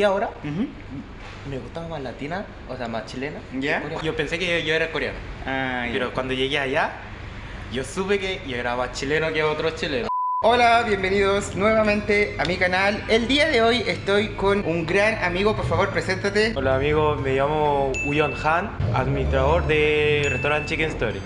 Y ahora me gustaba más latina, o sea, más chilena. Yo pensé que yo era coreano, Ah, pero cuando llegué allá, yo supe que yo era más chileno que otros chilenos. Hola, bienvenidos nuevamente a mi canal. El día de hoy estoy con un gran amigo, por favor, preséntate. Hola amigos, me llamo Uyon Han, administrador de restaurante Chicken Story.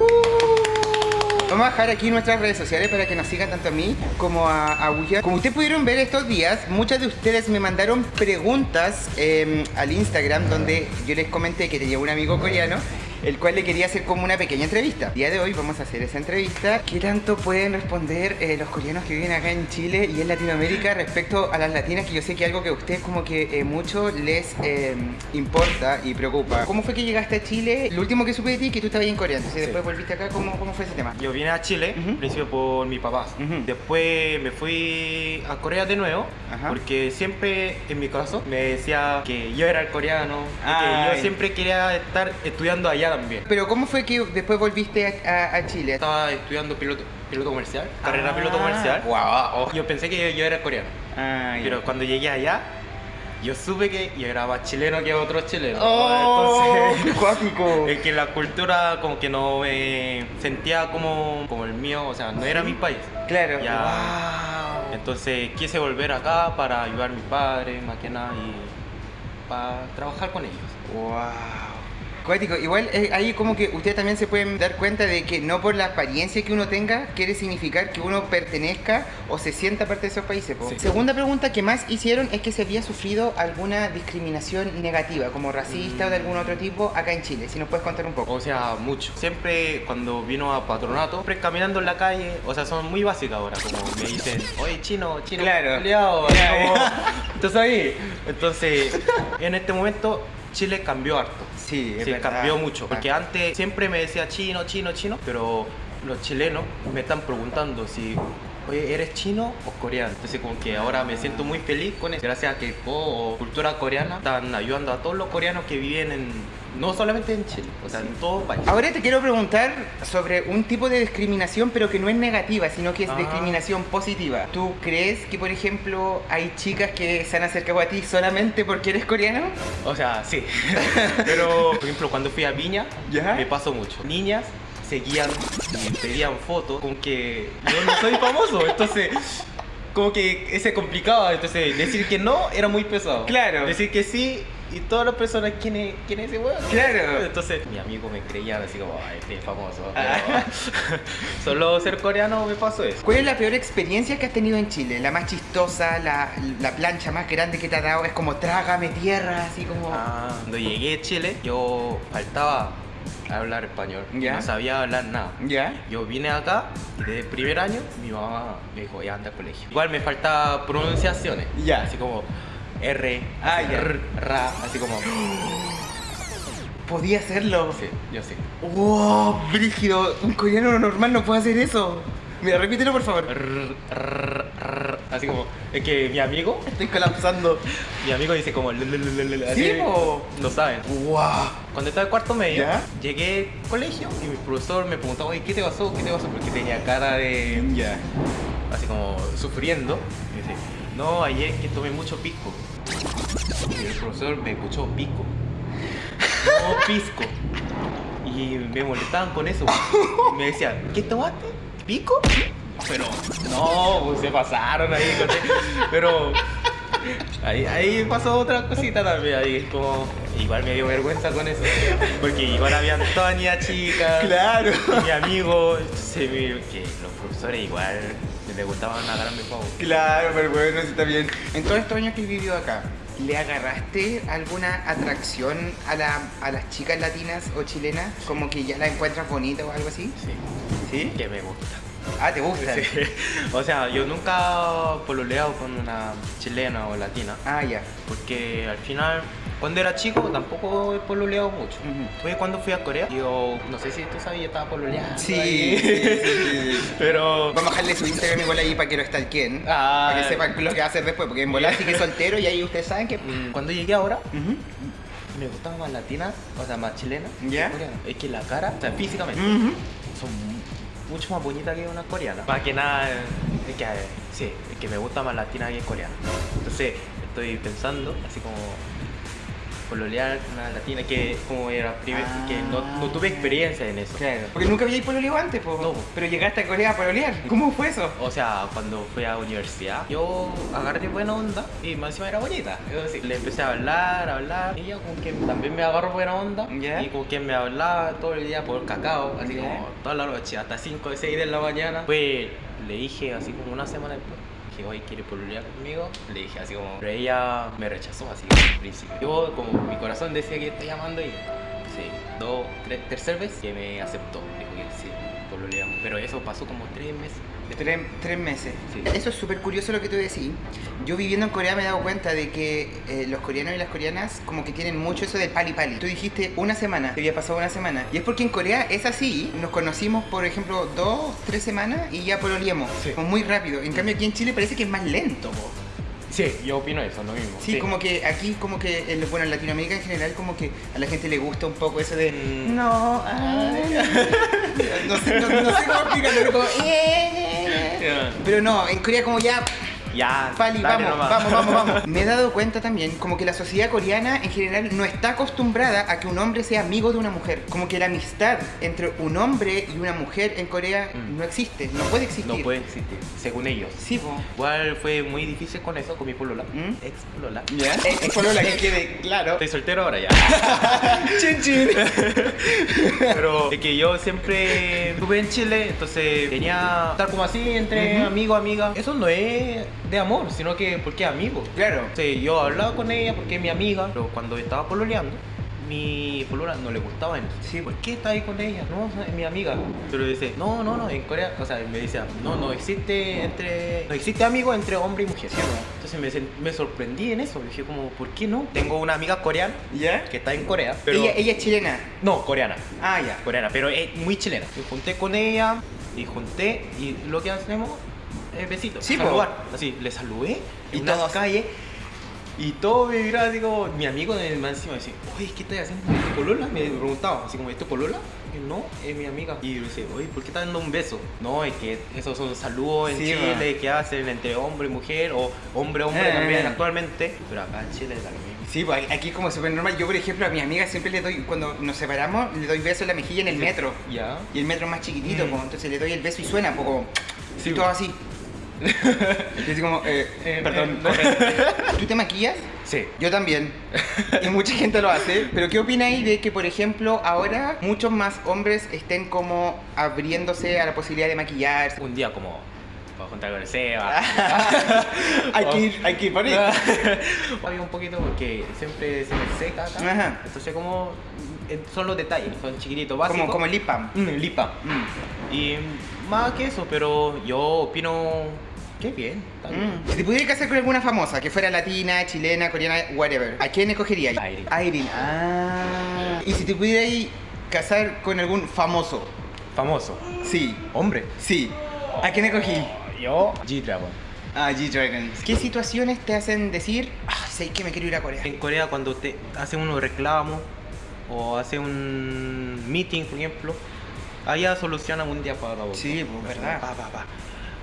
Vamos a dejar aquí nuestras redes sociales para que nos sigan tanto a mí como a, a. Como ustedes pudieron ver estos días, muchas de ustedes me mandaron preguntas eh, al Instagram donde yo les comenté que tenía un amigo coreano el cual le quería hacer como una pequeña entrevista. El día de hoy vamos a hacer esa entrevista. ¿Qué tanto pueden responder eh, los coreanos que viven acá en Chile y en Latinoamérica respecto a las latinas? Que yo sé que algo que a ustedes como que eh, mucho les eh, importa y preocupa. ¿Cómo fue que llegaste a Chile? Lo último que supe de ti es que tú estabas en Corea, entonces Sí. después volviste acá. ¿Cómo, cómo fue ese tema? Yo vine a Chile, Ujú. al principio por mi papá. Ujú. Después me fui a Corea de nuevo, Ajá. porque siempre en mi caso me decía que yo era el coreano, y que yo siempre quería estar estudiando allá también. Pero ¿cómo fue que después volviste a, a- a Chile? Estaba estudiando piloto, piloto comercial, carrera Ah, piloto comercial. Wow. Yo pensé que yo, yo era coreano, Ah, pero cuando llegué allá, yo supe que yo era más chileno que otros chilenos. ¡Oh! Entonces, ¡Cuático! es que la cultura como que no me sentía como, como el mío, o sea, no era mi país. Claro. Ya. Wow. Entonces quise volver acá para ayudar a mis padres, más que nada, y para trabajar con ellos. Wow. Cuático, igual eh, ahí como que ustedes también se pueden dar cuenta de que no por la apariencia que uno tenga quiere significar que uno pertenezca o se sienta parte de esos países. Sí. Segunda pregunta que más hicieron es que se había sufrido alguna discriminación negativa, como racista o de algún otro tipo, acá en Chile. Si nos puedes contar un poco. O sea, mucho. Siempre cuando vino a patronato, siempre caminando en la calle, o sea, son muy básicas ahora, como me dicen, oye chino, chino, Claro. culiao", así Claro. como- entonces ahí, entonces, en este momento Chile cambió harto. Sí, es Sí, verdad. cambió mucho. Porque Ah. antes siempre me decía chino, chino, chino, pero los chilenos me están preguntando si, oye, ¿eres chino o coreano? Entonces como que ahora me siento muy feliz con eso. Gracias a que o cultura coreana están ayudando a todos los coreanos que viven en, no solamente en Chile, o sea, en todo el país. Ahora te quiero preguntar sobre un tipo de discriminación, pero que no es negativa, sino que es Ah. discriminación positiva. ¿Tú crees que, por ejemplo, hay chicas que se han acercado a ti solamente porque eres coreano? O sea, sí. Pero, por ejemplo, cuando fui a Viña, ¿Ya? me pasó mucho. Niñas seguían y pedían fotos con que yo no soy famoso, entonces como que se complicaba, entonces decir que no era muy pesado. Claro. Decir que sí y todas las personas, ¿quién es, quién es ese weón? Claro. Entonces mi amigo me creía así como, ay, este es famoso. Ah. pero Solo ser coreano me pasó eso. ¿Cuál es la peor experiencia que has tenido en Chile? La más chistosa, la, la plancha más grande que te ha dado, es como trágame tierra, así como... Ah, cuando llegué a Chile, yo faltaba hablar español. No sabía hablar nada. ¿Ya? Yo vine acá y desde el primer año mi mamá me dijo, ya anda al colegio. Igual me faltaba pronunciaciones. Ya. Así como R, Ah, así. R, ra, así como... Podía hacerlo. Sí, yo sí. ¡Wow! Brígido, un coreano normal no puede hacer eso. Mira, repítelo por favor. R, r, r, así como... Es que mi amigo, Estoy colapsando. mi amigo dice como... Sí, po. No saben. ¡Wow! Cuando estaba en cuarto medio, ¿Ya? llegué al colegio y mi profesor me preguntaba, oye, ¿qué te pasó? ¿Qué te pasó? Porque tenía cara de... Ya. así como sufriendo. Y dice, no, ayer que tomé mucho pisco. Y el profesor me escuchó pisco. No, pisco. Y me molestaban con eso. Y me decían, ¿qué tomaste? ¿Pico? Pero no, pues se pasaron ahí. Pero ahí, ahí pasó otra cosita también. Ahí como, igual me dio vergüenza con eso. Porque igual habían todas niñas chicas. Claro. Y mi amigo, se me- que los profesores igual les gustaban agarrarme pavo. Claro, pero bueno, sí está bien. En todos estos años que he vivido acá, ¿le agarraste alguna atracción a, la, a las chicas latinas o chilenas? Como que ya la encuentras bonita o algo así. Sí, ¿Sí? que me gusta. Ah, ¿te gusta? Sí. O sea, yo nunca pololeado con una chilena o latina, Ah, ya. porque al final, cuando era chico, tampoco he pololeado mucho. Ujú. Fue cuando fui a Corea, yo no sé si tú sabías, yo estaba pololeando. Sí, ahí. sí, sí, sí. Pero. Vamos a dejarle su Instagram igual ahí para que lo stalkeen. Ah. Para que sepan lo que va a hacer después. Porque en volar sí que es soltero y ahí ustedes saben que... mm, Cuando llegué ahora, me gustaba más latina, o sea, más chilena. ¿Ya? Es que la cara, o sea, físicamente, Ujú. son mucho más bonitas que una coreana. Más que nada, es que, eh, sí, es que me gusta más latina que coreana. Entonces, estoy pensando, así como pololear una latina que como era primer, Ah. que no, no tuve experiencia en eso. Claro. Porque nunca habíais pololeado antes, po. No. Pero llegaste a Corea a pololear. ¿Cómo fue eso? O sea, cuando fui a universidad, yo agarré buena onda y más encima era bonita. Le empecé a hablar, a hablar. Y ella como que también me agarró buena onda. Y como que me hablaba todo el día por cacao, así Ya. como toda la noche, hasta 5 o 6 de la mañana. Pues le dije así como una semana después. Que hoy quiere pololear conmigo, le dije así como, pero ella me rechazó así al principio. Yo, como mi corazón decía que está llamando y sí, dos, tres, tercer vez que me aceptó. Dijo que sí, pololeamos. Pero eso pasó como tres meses. Tres, tres meses. Sí. Eso es súper curioso lo que tú decís. Yo viviendo en Corea me he dado cuenta de que eh, los coreanos y las coreanas como que tienen mucho eso del pali pali. Tú dijiste una semana, te había pasado una semana. Y es porque en Corea es así. Nos conocimos, por ejemplo, dos, tres semanas y ya pololeamos. Sí. Como muy rápido. En cambio aquí en Chile parece que es más lento. po. Sí, yo opino eso, lo mismo. Sí, como que aquí, como que, en, bueno, en Latinoamérica en general, como que a la gente le gusta un poco eso de. Mm. No, ay". no, sé, no, no sé cómo explicarlo, pero como. "Eh". Pero no, en Corea, como ya. Ya, Pali, dale vamos, nomás. vamos, vamos, vamos. Me he dado cuenta también, como que la sociedad coreana en general no está acostumbrada a que un hombre sea amigo de una mujer. Como que la amistad entre un hombre y una mujer en Corea Mm. no existe, no puede existir. No puede existir, según ellos. Sí, po. Igual fue muy difícil con eso, con mi polola. ¿Mm? Ex polola. ¿Ya? Es, es solo la que quede claro. Estoy soltero ahora ya. Chin, chin. Pero es que yo siempre estuve en Chile, entonces tenía estar como así entre Ujú. amigo, amiga. Eso no es de amor, sino que porque es amigo. Claro. Sí, yo hablaba con ella porque es mi amiga, pero cuando estaba pololeando, mi polola no le gustaba eso. Sí. ¿por qué estás ahí con ella? No, es mi amiga. Pero dice, no, no, no, en Corea, o sea, me decía, no, no existe entre, no existe amigo entre hombre y mujer. Sí. Entonces me, sen- me sorprendí en eso, dije como, ¿por qué no? Tengo una amiga coreana ¿Ya? que está en Corea, pero... Ella, ella es chilena. No, coreana, Ah, ya. coreana, pero es muy chilena. Me junté con ella y junté y lo que hacemos es besitos, Sí, po. saludar. Así, le saludé Y en una todos- calle y todo me miraba así como, mi amigo de más encima decía, oye, ¿qué estás haciendo? ¿Es tu polola? Me preguntaba, así como, ¿es tu polola? Y no, es mi amiga. Y yo le decía, oye, ¿por qué estás dando un beso? No, es que esos son saludos en Sí, Chile que hacen entre hombre y mujer o hombre-hombre Eh, también eh. actualmente. Pero acá en Chile mismo. Sí, pues aquí es como súper normal. Yo, por ejemplo, a mi amiga siempre le doy, cuando nos separamos, le doy beso en la mejilla en el metro. Ya. Y el metro es más chiquitito, Mm. pues, entonces le doy el beso y suena, pues, como... Sí, y todo así. y así como, eh, Eh, perdón. eh, ¿Tú te maquillas? Sí. Yo también. Y mucha gente lo hace. Pero ¿qué opináis de que, por ejemplo, ahora muchos más hombres estén como abriéndose a la posibilidad de maquillarse? Un día como, para juntar con el Seba. hay, que ir, hay que ir por ahí. Había un poquito porque siempre se me seca acá. Ajá. Entonces como son los detalles, son chiquititos, básicos. Como, como el lip balm. Mm, lipa. Mm. Y más que eso, pero yo opino que bien. está bien. Mm. Si te pudieras casar con alguna famosa, que fuera latina, chilena, coreana, whatever, ¿a quién escogerías? Irene. Irene. Ah. Y si te pudieras casar con algún famoso, Famoso. sí, Hombre. sí, ¿a quién escogí? Yo. G-Dragon. Ah, G-Dragon. ¿Qué situaciones te hacen decir, ah, sé que me quiero ir a Corea? En Corea cuando te hacen unos reclamos o hace un meeting, por ejemplo, allá solucionan un día para otro. Sí, pues, verdad. Pa, pa, pa.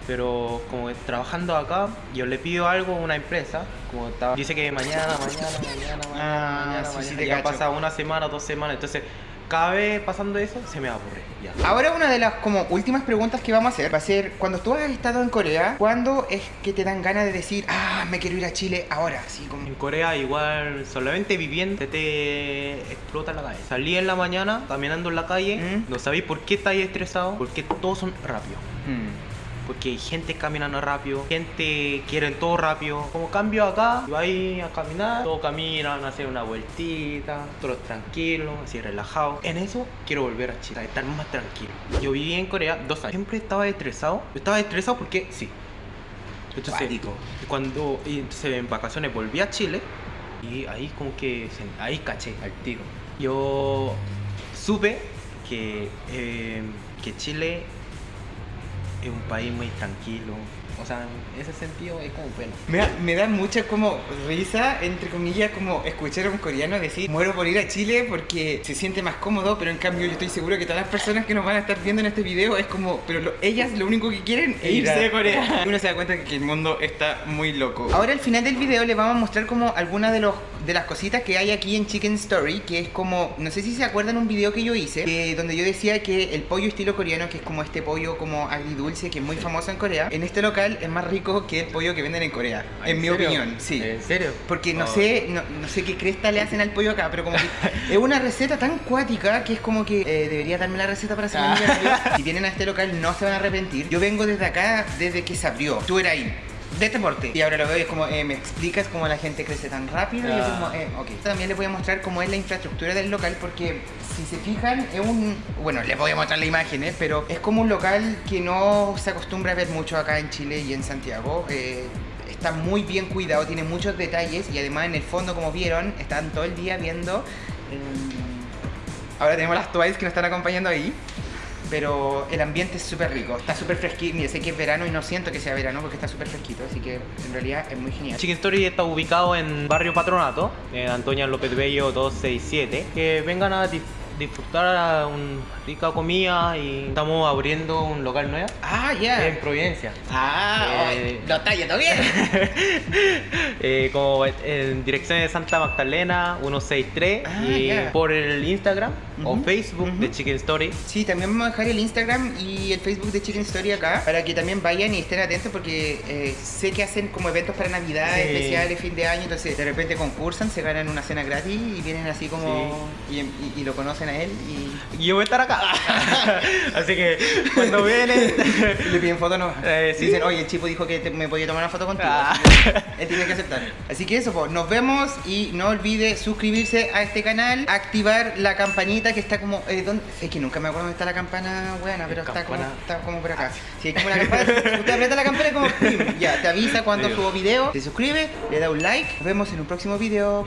Pero como que trabajando acá, yo le pido algo a una empresa, como dice que mañana, mañana, mañana, mañana, Ah, mañana, sí, sí, mañana, te ya pasa una semana, dos semanas, entonces cada vez pasando eso se me aburre. Ya. Ahora una de las como últimas preguntas que vamos a hacer va a ser, cuando tú has estado en Corea, ¿cuándo es que te dan ganas de decir, ah, me quiero ir a Chile ahora? Así como... En Corea igual solamente viviendo te, te explota la cabeza. Salí en la mañana caminando en la calle, ¿Mm? no sabéis por qué estáis estresados, porque todos son rápidos. Hmm. Porque hay gente caminando rápido, gente quiere todo rápido. Como cambio acá, vais a caminar, todos caminan, hacen una vueltita, todos tranquilos, así relajados. En eso quiero volver a Chile, estar más tranquilo. Yo viví en Corea dos años, siempre estaba estresado. Yo estaba estresado porque sí. Entonces, Cuático. cuando y entonces en vacaciones volví a Chile y ahí como que ahí caché al tiro. Yo supe que, eh, que Chile es un país muy tranquilo, O sea, en ese sentido es como bueno. Me da, me da mucha como risa, entre comillas, como escuchar a un coreano decir muero por ir a Chile porque se siente más cómodo, pero en cambio yo estoy seguro que todas las personas que nos van a estar viendo en este video es como, pero lo- ellas lo único que quieren es a- irse a Corea. Uno se da cuenta que el mundo está muy loco. Ahora al final del video les vamos a mostrar como algunas de los de las cositas que hay aquí en Chicken Story, que es como, no sé si se acuerdan un video que yo hice, que- donde yo decía que el pollo estilo coreano, que es como este pollo como agridulce, que es muy famoso en Corea, en este local es más rico que el pollo que venden en Corea, en, mi serio? opinión, sí. ¿En serio? Porque no Oh. sé, no, no sé qué cresta le hacen al pollo acá, pero como que es una receta tan cuática que es como que eh, debería darme la receta para hacerme Ah. Si vienen a este local no se van a arrepentir. Yo vengo desde acá desde que se abrió. Tú eras ahí. De este porte. Y ahora lo veo y es como, eh, me explicas cómo la gente crece tan rápido. Y yo como, eh, ok. También les voy a mostrar cómo es la infraestructura del local porque si se fijan es un... Bueno, les voy a mostrar la imagen, ¿eh? Pero es como un local que no se acostumbra a ver mucho acá en Chile y en Santiago. Eh, está muy bien cuidado, tiene muchos detalles y además en el fondo, como vieron, están todo el día viendo... Ahora tenemos las Twice que nos están acompañando ahí. Pero el ambiente es súper rico, está súper fresquito. Mira, sé que es verano y no siento que sea verano porque está súper fresquito, así que en realidad es muy genial. Chicken Story está ubicado en Barrio Patronato, en Antonia López Bello 267. Que vengan a dif- disfrutar una rica comida y estamos abriendo un local nuevo Ah, ya. en Providencia. Ah, Eh, ay, lo está yendo bien. Eh, como en dirección de Santa Magdalena 163 Ah, y por el Instagram o Facebook de Chicken Story. Sí, también vamos a dejar el Instagram y el Facebook de Chicken Story acá para que también vayan y estén atentos porque eh, sé que hacen como eventos para Navidad, Sí. especiales, fin de año, entonces de repente concursan, se ganan una cena gratis y vienen así como y, y- y lo conocen él y yo voy a estar acá. Así que cuando vienen. le piden foto no. Eh, sí. Dicen, oye, el chico dijo que te- me podía tomar una foto contigo. Ah. Él tiene que aceptar. Así que eso, pues, nos vemos y no olvide suscribirse a este canal, activar la campanita que está como. eh, ¿dónde? Es que nunca me acuerdo dónde está la campana buena, pero está como, está como por acá. Si hay como la campana, usted aprieta la campana y como. Ya, te avisa cuando Video. subo video, se suscribe, le da un like. Nos vemos en un próximo video.